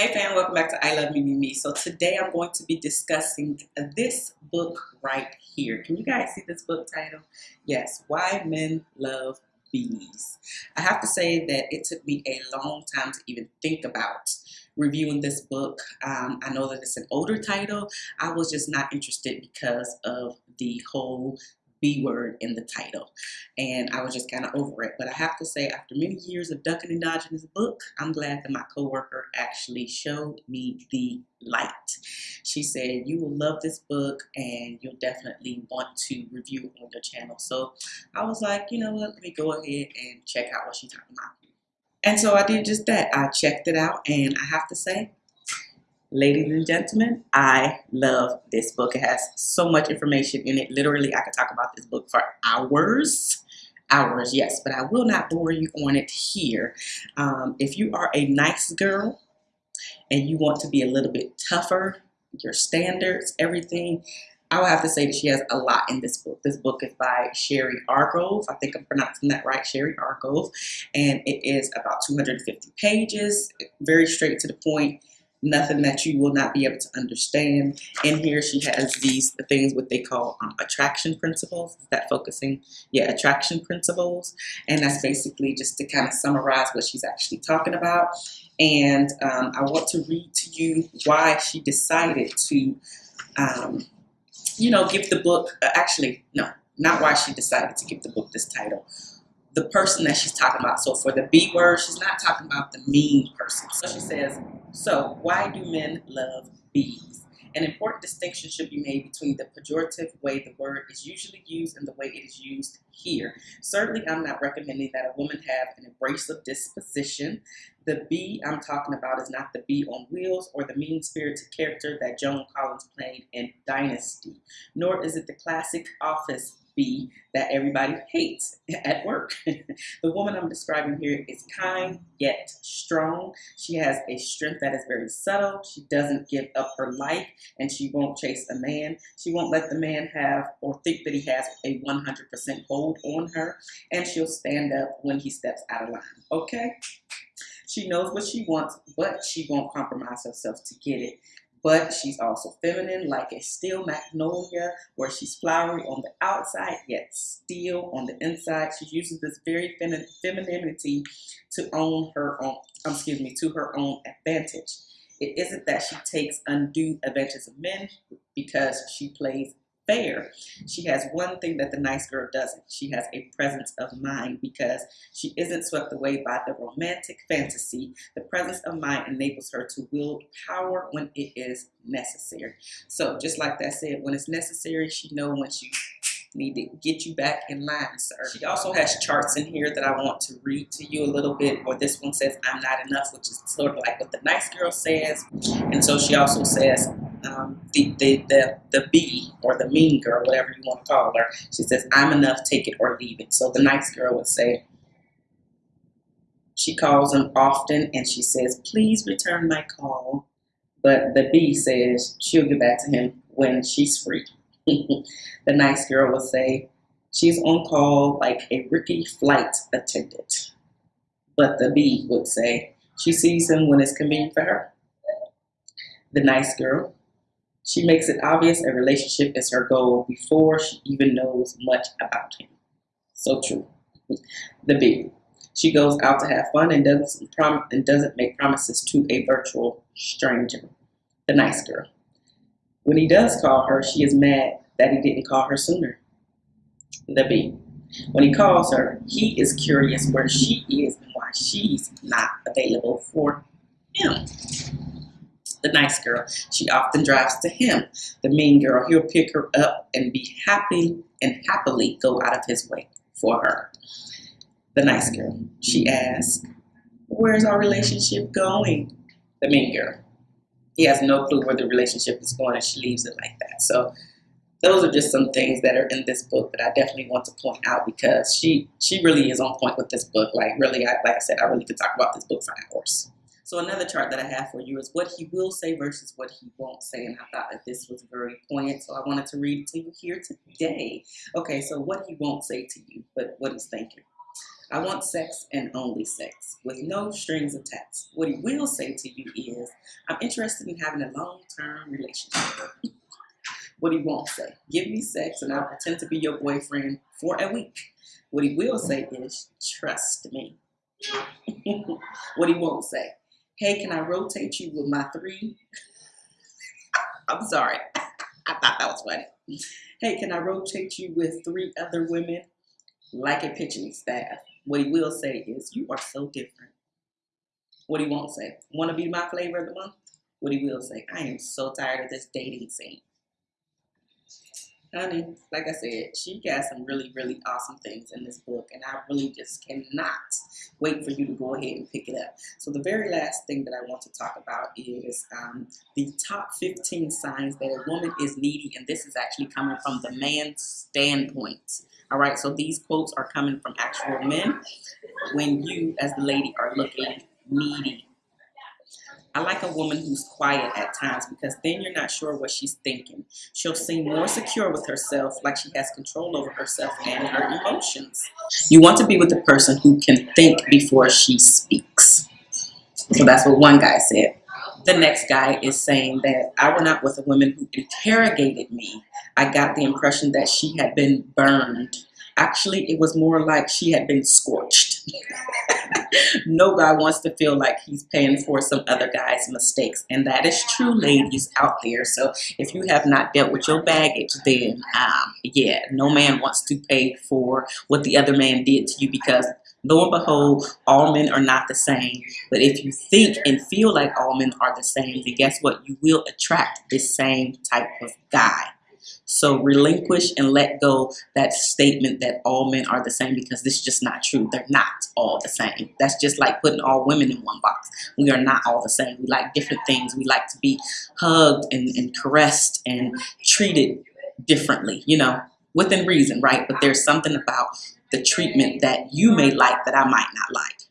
Hey fam, welcome back to I Love Me Me Me. So today I'm going to be discussing this book right here. Can you guys see this book title? Yes, Why Men Love Bees. I have to say that it took me a long time to even think about reviewing this book. Um, I know that it's an older title. I was just not interested because of the whole B word in the title. And I was just kind of over it. But I have to say, after many years of ducking and dodging this book, I'm glad that my coworker actually showed me the light. She said, you will love this book and you'll definitely want to review on your channel. So I was like, you know what, let me go ahead and check out what she's talking about. And so I did just that. I checked it out and I have to say, Ladies and gentlemen, I love this book. It has so much information in it. Literally, I could talk about this book for hours. Hours, yes, but I will not bore you on it here. Um, if you are a nice girl and you want to be a little bit tougher, your standards, everything, I would have to say that she has a lot in this book. This book is by Sherry Argov. I think I'm pronouncing that right, Sherry Argov. And it is about 250 pages, very straight to the point nothing that you will not be able to understand. In here, she has these things what they call um, attraction principles. Is that focusing? Yeah, attraction principles. And that's basically just to kind of summarize what she's actually talking about. And um, I want to read to you why she decided to, um, you know, give the book, uh, actually, no, not why she decided to give the book this title, the person that she's talking about. So for the B word, she's not talking about the mean person. So she says, so why do men love bees? An important distinction should be made between the pejorative way the word is usually used and the way it is used here. Certainly, I'm not recommending that a woman have an abrasive disposition. The bee I'm talking about is not the bee on wheels or the mean-spirited character that Joan Collins played in Dynasty, nor is it the classic office be that everybody hates at work. the woman I'm describing here is kind yet strong. She has a strength that is very subtle. She doesn't give up her life and she won't chase a man. She won't let the man have or think that he has a 100% hold on her and she'll stand up when he steps out of line. Okay? She knows what she wants, but she won't compromise herself to get it but she's also feminine like a steel magnolia where she's flowery on the outside yet steel on the inside. She uses this very femi femininity to own her own, um, excuse me, to her own advantage. It isn't that she takes undue advantage of men because she plays fair. She has one thing that the nice girl doesn't. She has a presence of mind because she isn't swept away by the romantic fantasy. The presence of mind enables her to wield power when it is necessary. So just like that said, when it's necessary, she knows when she need to get you back in line, sir. She also has charts in here that I want to read to you a little bit, or this one says, I'm not enough, which is sort of like what the nice girl says. And so she also says, um, the, the, the, the B or the mean girl, whatever you want to call her, she says, I'm enough, take it or leave it. So the nice girl would say, she calls him often and she says, please return my call. But the B says she'll get back to him when she's free. the nice girl will say, she's on call like a rookie flight attendant. But the B would say, she sees him when it's convenient for her. The nice girl she makes it obvious a relationship is her goal before she even knows much about him. So true. The B. She goes out to have fun and doesn't prom and doesn't make promises to a virtual stranger. The nice girl. When he does call her, she is mad that he didn't call her sooner. The B. When he calls her, he is curious where she is and why she's not available for him the nice girl. She often drives to him. The mean girl, he'll pick her up and be happy and happily go out of his way for her. The nice girl, she asks, where's our relationship going? The mean girl, he has no clue where the relationship is going and she leaves it like that. So those are just some things that are in this book that I definitely want to point out because she she really is on point with this book. Like really, I, like I said, I really could talk about this book for hours. So another chart that I have for you is what he will say versus what he won't say. And I thought that this was very poignant, so I wanted to read it to you here today. Okay, so what he won't say to you, but what he's thinking. I want sex and only sex with no strings attached. What he will say to you is, I'm interested in having a long-term relationship. what he won't say, give me sex and I'll pretend to be your boyfriend for a week. What he will say is, trust me. what he won't say, hey, can I rotate you with my three? I'm sorry. I thought that was funny. Hey, can I rotate you with three other women like a pitching staff? What he will say is, you are so different. What he won't say, want to be my flavor of the month? What he will say, I am so tired of this dating scene honey, like I said, she got some really, really awesome things in this book, and I really just cannot wait for you to go ahead and pick it up. So the very last thing that I want to talk about is um, the top 15 signs that a woman is needy, and this is actually coming from the man's standpoint. All right, so these quotes are coming from actual men when you, as the lady, are looking needy I like a woman who's quiet at times because then you're not sure what she's thinking. She'll seem more secure with herself, like she has control over herself and her emotions. You want to be with a person who can think before she speaks. So that's what one guy said. The next guy is saying that I went out with a woman who interrogated me. I got the impression that she had been burned. Actually, it was more like she had been scorched. no guy wants to feel like he's paying for some other guy's mistakes. And that is true, ladies out there. So if you have not dealt with your baggage, then um, yeah, no man wants to pay for what the other man did to you because lo and behold, all men are not the same. But if you think and feel like all men are the same, then guess what? You will attract the same type of guy. So relinquish and let go that statement that all men are the same because this is just not true. They're not all the same. That's just like putting all women in one box. We are not all the same. We like different things. We like to be hugged and, and caressed and treated differently, you know, within reason, right? But there's something about the treatment that you may like that I might not like.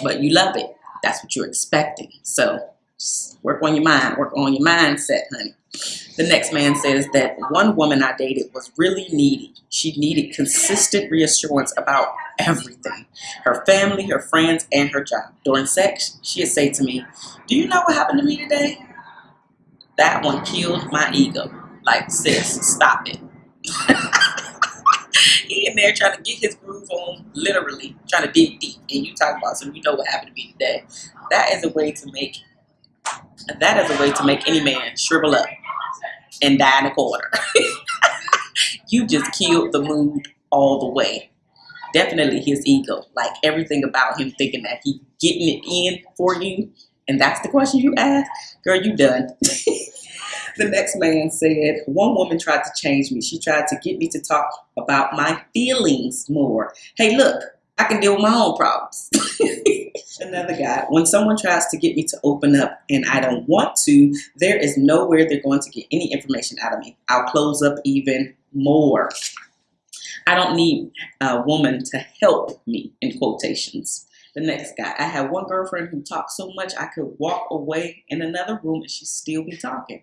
But you love it. That's what you're expecting. So work on your mind. Work on your mindset, honey. The next man says that one woman I dated was really needy. She needed consistent reassurance about everything. Her family, her friends, and her job. During sex, she'd say to me, do you know what happened to me today? That one killed my ego. Like, sis, stop it. he in there trying to get his groove on, literally, trying to dig deep. And you talk about, so you know what happened to me today. That is a way to make, that is a way to make any man shrivel up and die in a corner. you just killed the mood all the way. Definitely his ego, like everything about him thinking that he getting it in for you. And that's the question you ask? Girl, you done. the next man said, one woman tried to change me. She tried to get me to talk about my feelings more. Hey, look, I can deal with my own problems. Another guy, when someone tries to get me to open up and I don't want to, there is nowhere they're going to get any information out of me. I'll close up even more. I don't need a woman to help me, in quotations. The next guy, I had one girlfriend who talked so much I could walk away in another room and she'd still be talking.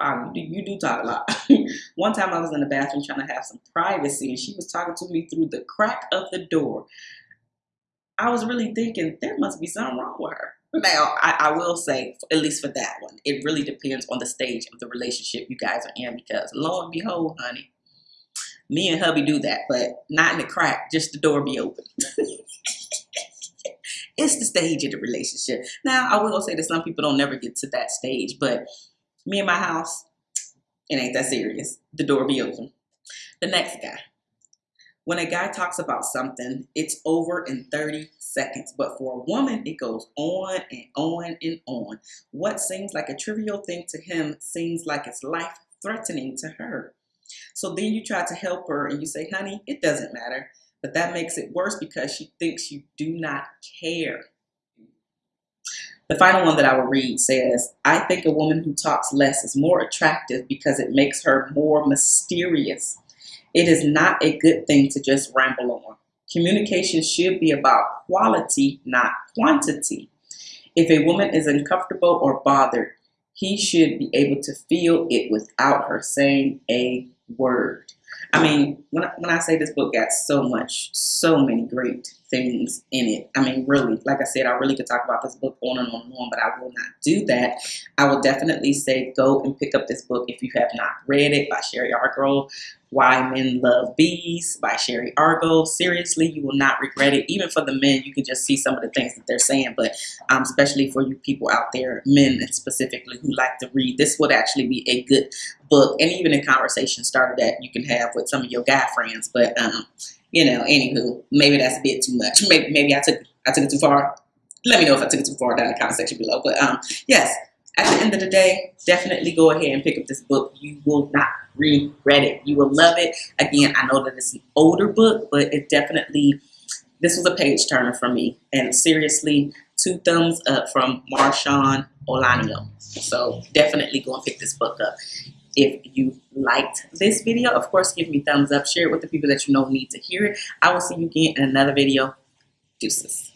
You do, you do talk a lot. one time I was in the bathroom trying to have some privacy and she was talking to me through the crack of the door. I was really thinking there must be something wrong with her. Now, I, I, will say, at least for that one, it really depends on the stage of the relationship you guys are in because lo and behold, honey, me and hubby do that, but not in the crack, just the door be open. it's the stage of the relationship. Now, I will say that some people don't never get to that stage, but me and my house, it ain't that serious. The door be open. The next guy. When a guy talks about something, it's over in 30 seconds. But for a woman, it goes on and on and on. What seems like a trivial thing to him seems like it's life threatening to her. So then you try to help her and you say, honey, it doesn't matter. But that makes it worse because she thinks you do not care. The final one that I will read says, I think a woman who talks less is more attractive because it makes her more mysterious. It is not a good thing to just ramble on. Communication should be about quality, not quantity. If a woman is uncomfortable or bothered, he should be able to feel it without her saying a word. I mean, when I, when I say this book got so much, so many great things in it. I mean, really, like I said, I really could talk about this book on and on and on, but I will not do that. I will definitely say go and pick up this book if you have not read it by Sherry Argo. Why Men Love Bees by Sherry Argo. Seriously, you will not regret it. Even for the men, you can just see some of the things that they're saying, but um, especially for you people out there, men specifically who like to read, this would actually be a good book and even a conversation starter that you can have with some of your guy friends. But um, you know, anywho, maybe that's a bit too much. Maybe maybe I took I took it too far. Let me know if I took it too far down in the comment section below. But um, yes, at the end of the day, definitely go ahead and pick up this book. You will not regret it. You will love it. Again, I know that it's an older book, but it definitely this was a page turner for me. And seriously, two thumbs up from Marshawn Olanio. So definitely go and pick this book up. If you liked this video, of course, give me thumbs up. Share it with the people that you know need to hear it. I will see you again in another video. Deuces.